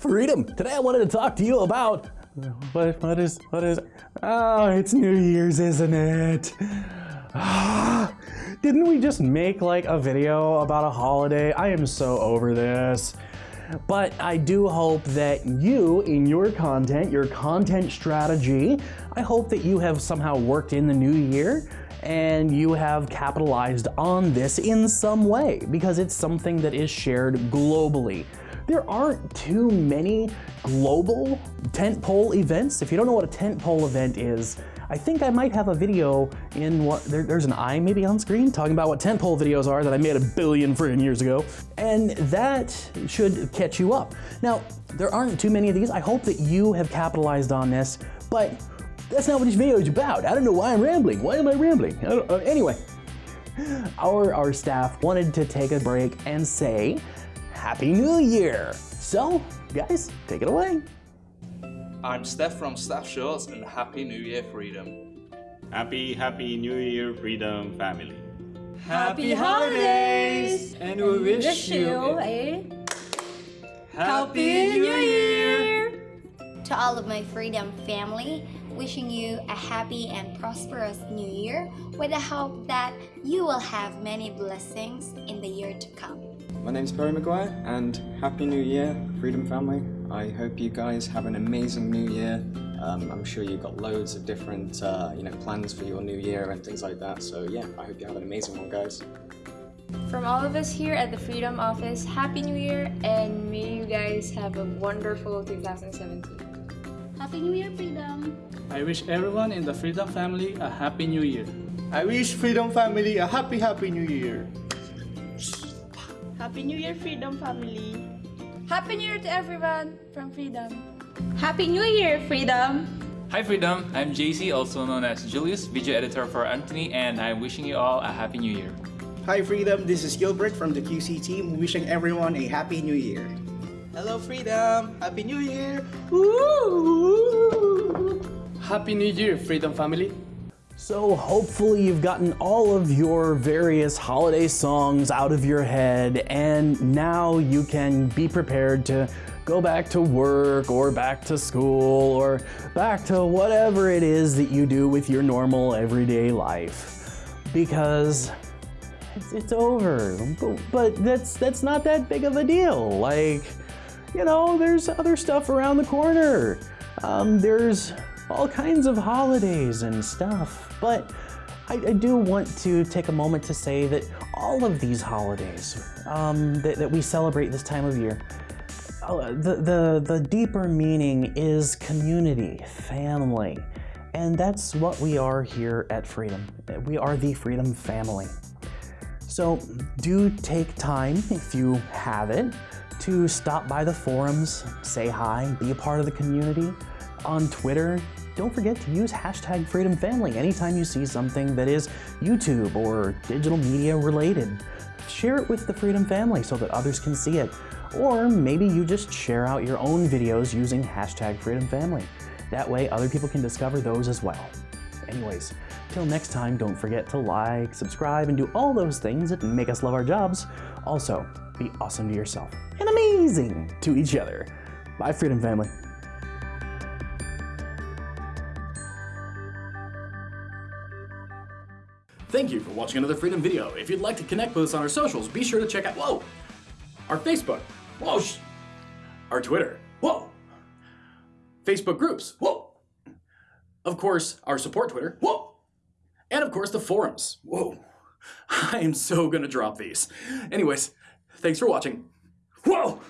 Freedom. Today I wanted to talk to you about what what is what is Oh, it's New Year's, isn't it? Didn't we just make like a video about a holiday? I am so over this. But I do hope that you, in your content, your content strategy, I hope that you have somehow worked in the new year and you have capitalized on this in some way because it's something that is shared globally. There aren't too many global tentpole events. If you don't know what a tentpole event is, I think I might have a video in what, there, there's an eye maybe on screen talking about what tentpole videos are that I made a billion friggin' years ago. And that should catch you up. Now, there aren't too many of these. I hope that you have capitalized on this, but that's not what this video is about. I don't know why I'm rambling. Why am I rambling? I uh, anyway, our, our staff wanted to take a break and say, Happy New Year. So, guys, take it away. I'm Steph from Staff Shorts and Happy New Year Freedom. Happy, happy New Year, Freedom family. Happy holidays! And we wish, Wish you you a Happy New Year! To all of my Freedom family, wishing you a happy and prosperous new year with the hope that you will have many blessings in the year to come. My name's Perry Maguire and Happy New Year, Freedom Family. I hope you guys have an amazing new year. Um, I'm sure you've got loads of different uh, you know, plans for your new year and things like that. So yeah, I hope you have an amazing one guys. From all of us here at the Freedom Office, Happy New Year and may you guys have a wonderful 2017. Happy New Year, Freedom! I wish everyone in the Freedom family a Happy New Year. I wish Freedom family a happy, happy New Year. Happy New Year, Freedom family! Happy New Year to everyone from Freedom. Happy New Year, Freedom! Hi Freedom, I'm JC, also known as Julius, video editor for Anthony, and I'm wishing you all a Happy New Year. Hi Freedom, this is Gilbert from the QC team wishing everyone a happy new year. Hello Freedom! Happy New Year! Woo! Happy New Year, Freedom family. So hopefully you've gotten all of your various holiday songs out of your head and now you can be prepared to go back to work or back to school or back to whatever it is that you do with your normal everyday life. Because it's, over, but, but that's, that's not that big of a deal. Like, you know, there's other stuff around the corner. Um, there's all kinds of holidays and stuff. But I, I, do want to take a moment to say that all of these holidays um, that, that, we celebrate this time of year, uh, the, the, the deeper meaning is community, family. And that's what we are here at Freedom. We are the Freedom family. So do take time, if you have it, to stop by the forums, say hi, be a part of the community. On Twitter, don't forget to use hashtag Freedom Family anytime you see something that is YouTube or digital media related. Share it with the Freedom Family so that others can see it. Or maybe you just share out your own videos using hashtag Freedom Family. That way other people can discover those as well. Anyways, till next time, don't forget to like, subscribe, and do all those things that make us love our jobs. Also, be awesome to yourself and amazing to each other. Bye, Freedom Family. Thank you for watching another Freedom video. If you'd like to connect with us on our socials, be sure to check out, whoa, our Facebook, whoa, our Twitter, whoa, Facebook groups, whoa, of course, our support Twitter, whoa, and of course the forums, whoa. I am so gonna drop these. Anyways, thanks for watching. Whoa!